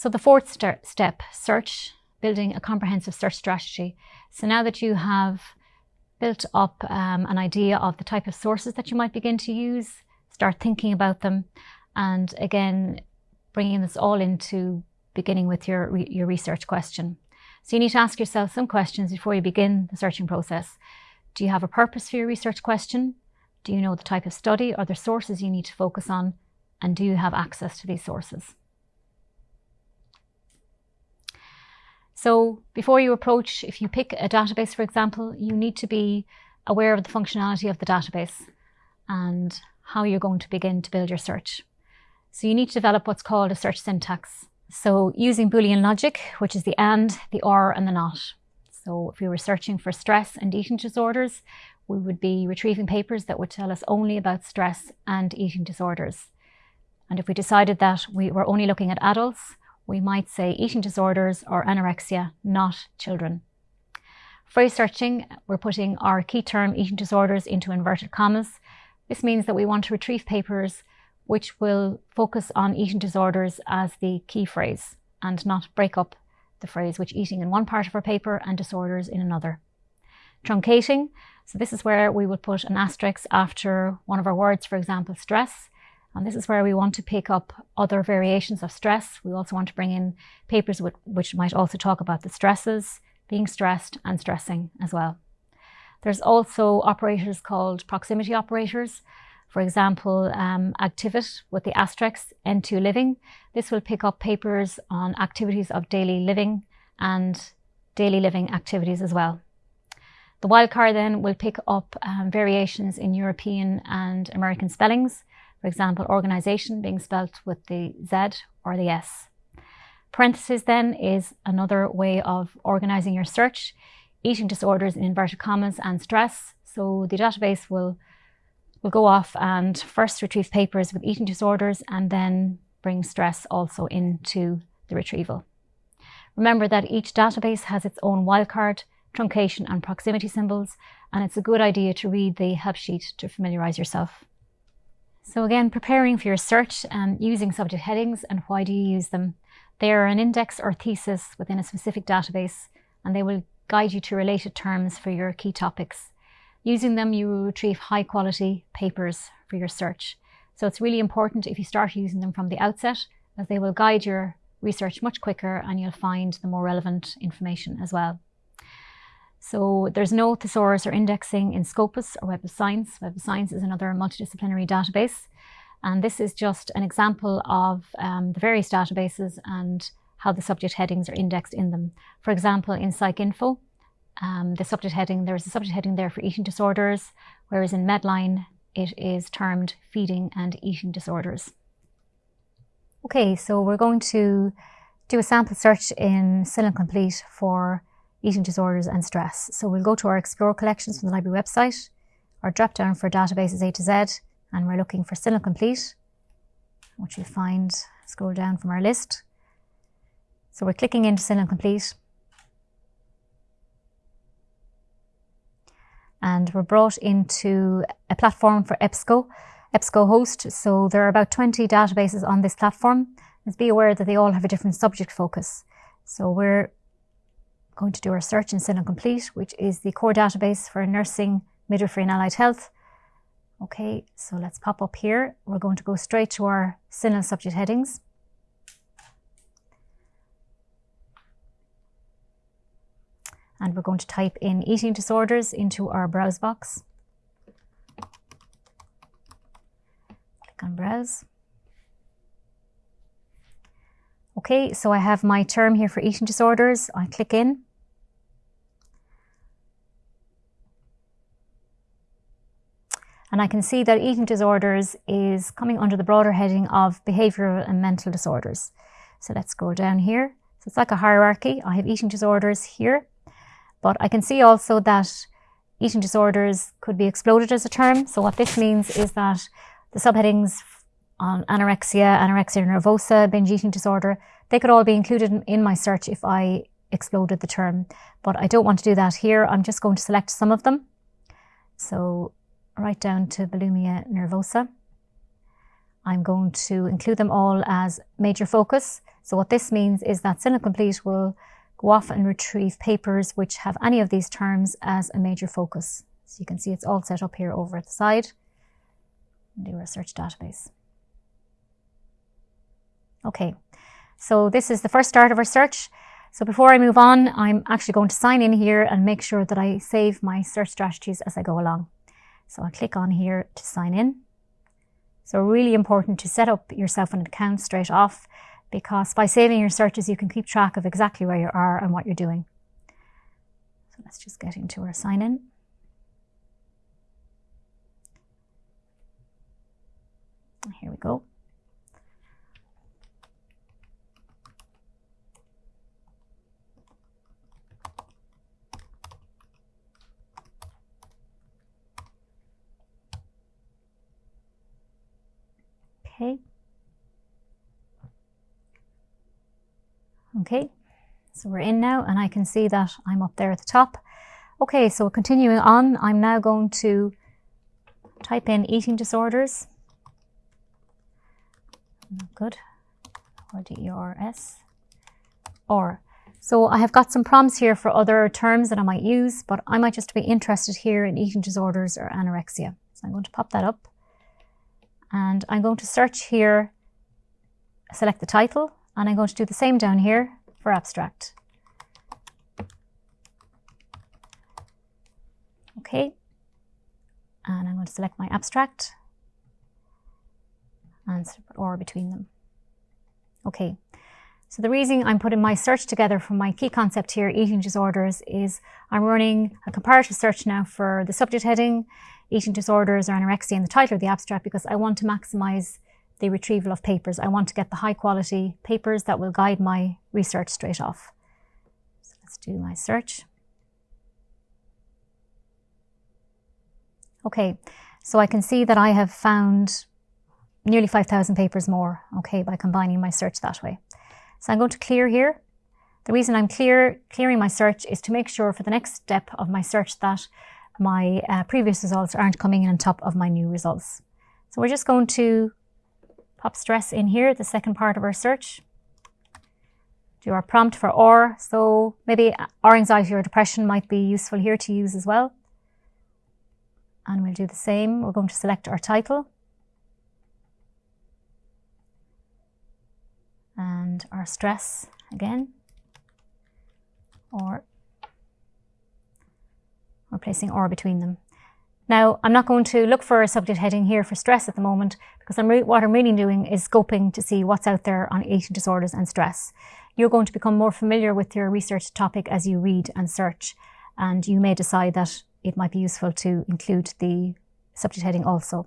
So the fourth st step, search, building a comprehensive search strategy. So now that you have built up um, an idea of the type of sources that you might begin to use, start thinking about them, and again, bringing this all into beginning with your, your research question. So you need to ask yourself some questions before you begin the searching process. Do you have a purpose for your research question? Do you know the type of study or the sources you need to focus on? And do you have access to these sources? So before you approach, if you pick a database, for example, you need to be aware of the functionality of the database and how you're going to begin to build your search. So you need to develop what's called a search syntax. So using Boolean logic, which is the and, the or, and the not. So if we were searching for stress and eating disorders, we would be retrieving papers that would tell us only about stress and eating disorders. And if we decided that we were only looking at adults, we might say eating disorders or anorexia, not children. Phrase searching, we're putting our key term eating disorders into inverted commas. This means that we want to retrieve papers which will focus on eating disorders as the key phrase and not break up the phrase which eating in one part of our paper and disorders in another. Truncating, so this is where we would put an asterisk after one of our words, for example, stress. And this is where we want to pick up other variations of stress. We also want to bring in papers which might also talk about the stresses, being stressed and stressing as well. There's also operators called proximity operators. For example, um, Activit with the asterisk N2 Living. This will pick up papers on activities of daily living and daily living activities as well. The wildcard then will pick up um, variations in European and American spellings. For example, organisation being spelt with the Z or the S. Parentheses then is another way of organising your search. Eating disorders in inverted commas and stress. So the database will will go off and first retrieve papers with eating disorders and then bring stress also into the retrieval. Remember that each database has its own wildcard, truncation and proximity symbols, and it's a good idea to read the help sheet to familiarise yourself. So again, preparing for your search and using subject headings and why do you use them? They are an index or thesis within a specific database and they will guide you to related terms for your key topics. Using them, you will retrieve high quality papers for your search. So it's really important if you start using them from the outset, as they will guide your research much quicker and you'll find the more relevant information as well. So there's no thesaurus or indexing in Scopus or Web of Science. Web of Science is another multidisciplinary database. And this is just an example of um, the various databases and how the subject headings are indexed in them. For example, in PsycInfo, um, the subject heading, there's a subject heading there for eating disorders, whereas in Medline, it is termed feeding and eating disorders. Okay, so we're going to do a sample search in CINAHL Complete for eating disorders and stress. So we'll go to our Explore collections from the library website, our drop down for databases A to Z, and we're looking for CINAHL Complete, which you'll find, scroll down from our list. So we're clicking into CINAHL Complete and we're brought into a platform for EBSCO, EBSCOhost. So there are about 20 databases on this platform. Just be aware that they all have a different subject focus. So we're going to do our search in CINAHL Complete, which is the core database for nursing, midwifery and allied health. Okay, so let's pop up here. We're going to go straight to our CINAHL subject headings. and we're going to type in eating disorders into our browse box. Click on browse. Okay, so I have my term here for eating disorders. I click in. And I can see that eating disorders is coming under the broader heading of behavioural and mental disorders. So let's go down here. So it's like a hierarchy. I have eating disorders here. But I can see also that eating disorders could be exploded as a term. So what this means is that the subheadings on anorexia, anorexia nervosa, binge eating disorder, they could all be included in, in my search if I exploded the term. But I don't want to do that here. I'm just going to select some of them. So right down to bulimia nervosa. I'm going to include them all as major focus. So what this means is that CINAHL Complete will go off and retrieve papers which have any of these terms as a major focus. So you can see it's all set up here over at the side. Do a search database. Okay, so this is the first start of our search. So before I move on, I'm actually going to sign in here and make sure that I save my search strategies as I go along. So I'll click on here to sign in. So really important to set up yourself an account straight off because by saving your searches, you can keep track of exactly where you are and what you're doing. So let's just get into our sign in. Here we go. Okay. Okay, so we're in now and I can see that I'm up there at the top. Okay, so continuing on, I'm now going to type in eating disorders. Good. Or D-E-R-S. Or. So I have got some prompts here for other terms that I might use, but I might just be interested here in eating disorders or anorexia. So I'm going to pop that up and I'm going to search here, select the title, and I'm going to do the same down here for abstract. Okay, and I'm going to select my abstract and or between them. Okay, so the reason I'm putting my search together for my key concept here, eating disorders, is I'm running a comparative search now for the subject heading, eating disorders or anorexia in the title of the abstract because I want to maximize the retrieval of papers. I want to get the high quality papers that will guide my research straight off. So let's do my search. Okay, so I can see that I have found nearly 5,000 papers more, okay, by combining my search that way. So I'm going to clear here. The reason I'm clear, clearing my search is to make sure for the next step of my search that my uh, previous results aren't coming in on top of my new results. So we're just going to pop stress in here, the second part of our search. Do our prompt for or, so maybe or anxiety or depression might be useful here to use as well. And we'll do the same. We're going to select our title. And our stress again. Or we're placing or between them. Now, I'm not going to look for a subject heading here for stress at the moment because I'm what I'm really doing is scoping to see what's out there on eating disorders and stress. You're going to become more familiar with your research topic as you read and search, and you may decide that it might be useful to include the subject heading also.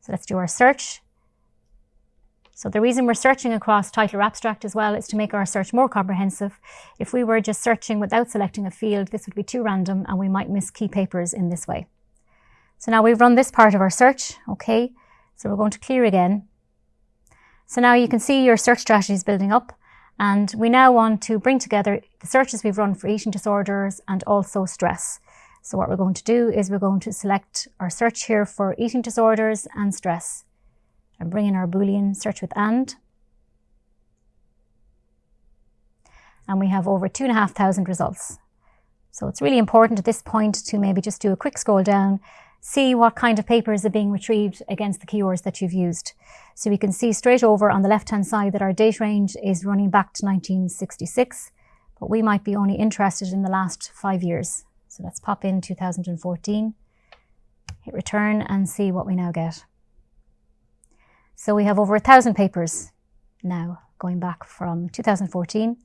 So let's do our search. So the reason we're searching across title or abstract as well is to make our search more comprehensive. If we were just searching without selecting a field, this would be too random and we might miss key papers in this way. So now we've run this part of our search, okay? So we're going to clear again. So now you can see your search strategy is building up and we now want to bring together the searches we've run for eating disorders and also stress. So what we're going to do is we're going to select our search here for eating disorders and stress and bring in our Boolean search with AND. And we have over two and a half thousand results. So it's really important at this point to maybe just do a quick scroll down, see what kind of papers are being retrieved against the keywords that you've used. So we can see straight over on the left-hand side that our date range is running back to 1966, but we might be only interested in the last five years. So let's pop in 2014, hit return and see what we now get. So we have over a thousand papers now going back from 2014.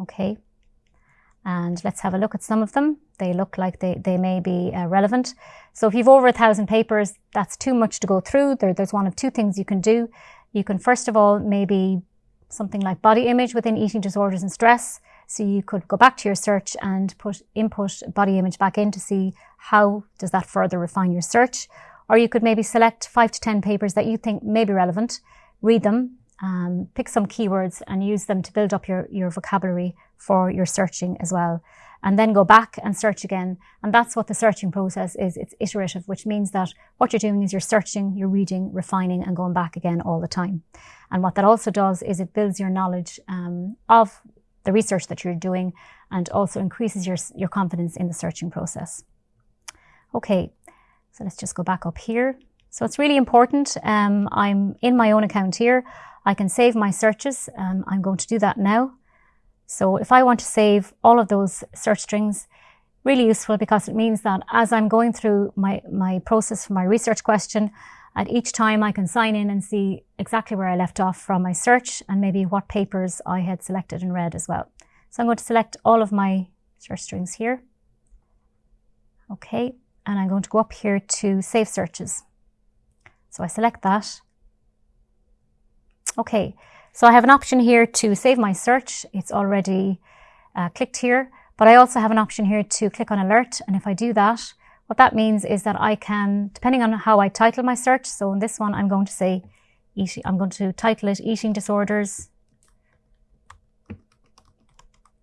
Okay. And let's have a look at some of them. They look like they, they may be uh, relevant. So if you've over a thousand papers, that's too much to go through. There, there's one of two things you can do. You can first of all, maybe something like body image within eating disorders and stress. So you could go back to your search and put input body image back in to see how does that further refine your search. Or you could maybe select five to 10 papers that you think may be relevant, read them, um, pick some keywords and use them to build up your, your vocabulary for your searching as well. And then go back and search again. And that's what the searching process is. It's iterative, which means that what you're doing is you're searching, you're reading, refining, and going back again all the time. And what that also does is it builds your knowledge um, of the research that you're doing and also increases your, your confidence in the searching process. Okay, so let's just go back up here. So it's really important. Um, I'm in my own account here. I can save my searches. Um, I'm going to do that now. So if I want to save all of those search strings, really useful because it means that as I'm going through my, my process for my research question, at each time I can sign in and see exactly where I left off from my search and maybe what papers I had selected and read as well. So I'm going to select all of my search strings here. Okay, and I'm going to go up here to Save Searches. So I select that. Okay, so I have an option here to save my search. It's already uh, clicked here, but I also have an option here to click on Alert. And if I do that, what that means is that I can, depending on how I title my search, so in this one, I'm going to say, eating, I'm going to title it Eating Disorders,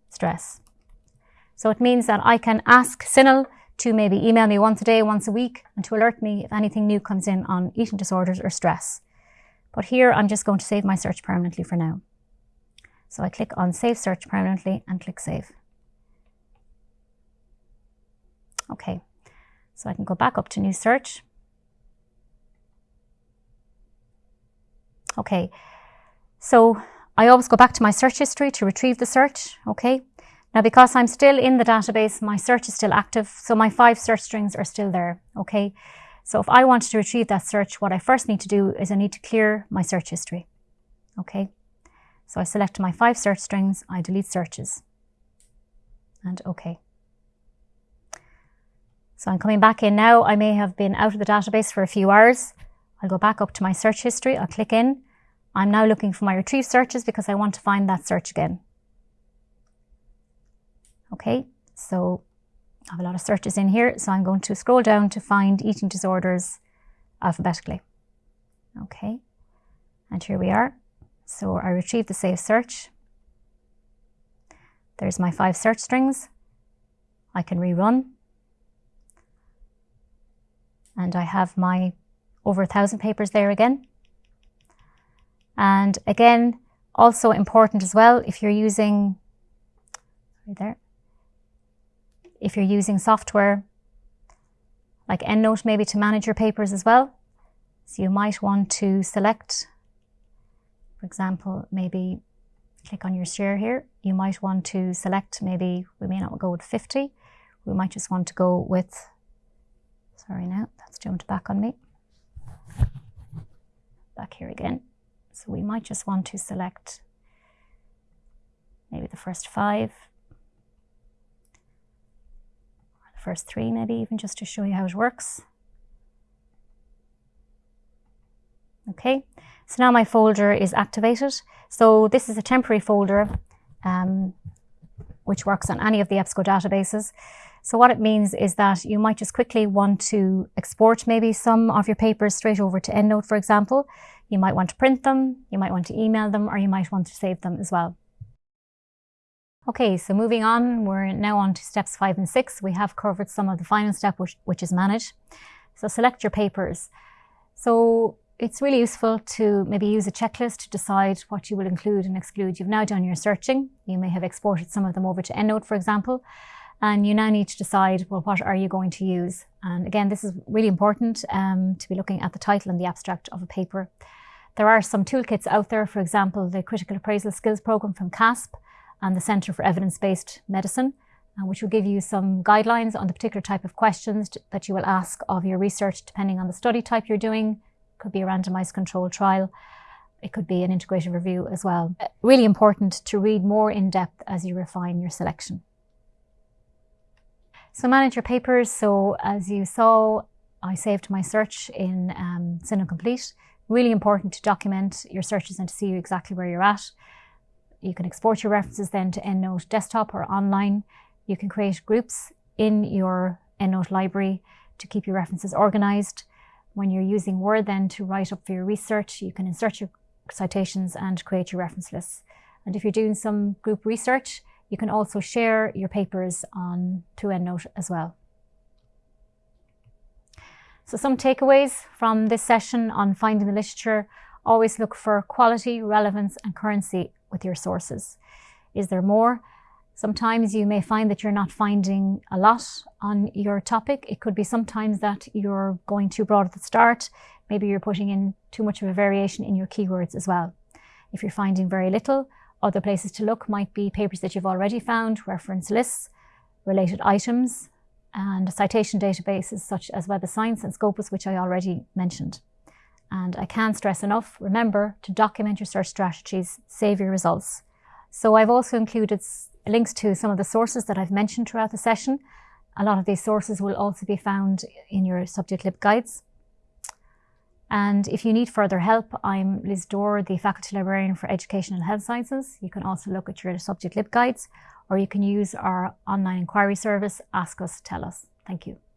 Stress. So it means that I can ask CINAHL to maybe email me once a day, once a week, and to alert me if anything new comes in on eating disorders or stress. But here I'm just going to save my search permanently for now. So I click on Save Search Permanently and click Save. Okay, so I can go back up to New Search. Okay, so I always go back to my search history to retrieve the search, okay? Now, because I'm still in the database, my search is still active, so my five search strings are still there, okay? So if I want to retrieve that search, what I first need to do is I need to clear my search history. Okay, so I select my five search strings, I delete searches, and OK. So I'm coming back in now. I may have been out of the database for a few hours. I'll go back up to my search history. I'll click in. I'm now looking for my retrieve searches because I want to find that search again. Okay, so I have a lot of searches in here, so I'm going to scroll down to find eating disorders alphabetically. Okay, and here we are. So I retrieve the save search. There's my five search strings. I can rerun. And I have my over a thousand papers there again. And again, also important as well, if you're using, right there, if you're using software like EndNote maybe to manage your papers as well. So you might want to select, for example, maybe click on your share here. You might want to select, maybe we may not go with 50. We might just want to go with, sorry now, that's jumped back on me. Back here again. So we might just want to select maybe the first five first three maybe even just to show you how it works. Okay, so now my folder is activated. So this is a temporary folder um, which works on any of the EBSCO databases. So what it means is that you might just quickly want to export maybe some of your papers straight over to EndNote, for example. You might want to print them, you might want to email them, or you might want to save them as well. Okay, so moving on, we're now on to steps five and six. We have covered some of the final step, which, which is manage. So select your papers. So it's really useful to maybe use a checklist to decide what you will include and exclude. You've now done your searching. You may have exported some of them over to EndNote, for example, and you now need to decide, well, what are you going to use? And again, this is really important um, to be looking at the title and the abstract of a paper. There are some toolkits out there, for example, the Critical Appraisal Skills Programme from CASP, and the Centre for Evidence-Based Medicine, uh, which will give you some guidelines on the particular type of questions that you will ask of your research depending on the study type you're doing. Could be a randomized controlled trial. It could be an integrated review as well. Uh, really important to read more in depth as you refine your selection. So manage your papers. So as you saw, I saved my search in um, Complete. Really important to document your searches and to see exactly where you're at. You can export your references then to EndNote desktop or online. You can create groups in your EndNote library to keep your references organized. When you're using Word then to write up for your research, you can insert your citations and create your reference lists. And if you're doing some group research, You can also share your papers on to EndNote as well. So some takeaways from this session on finding the literature, always look for quality, relevance and currency with your sources. Is there more? Sometimes you may find that you're not finding a lot on your topic. It could be sometimes that you're going too broad at the start. Maybe you're putting in too much of a variation in your keywords as well. If you're finding very little, other places to look might be papers that you've already found, reference lists, related items, and citation databases such as Web of Science and Scopus, which I already mentioned. And I can't stress enough, remember to document your search strategies, save your results. So I've also included links to some of the sources that I've mentioned throughout the session. A lot of these sources will also be found in your subject lib guides. And if you need further help, I'm Liz Dorr, the Faculty Librarian for Education and Health Sciences. You can also look at your subject lib guides, or you can use our online inquiry service, Ask Us, Tell Us. Thank you.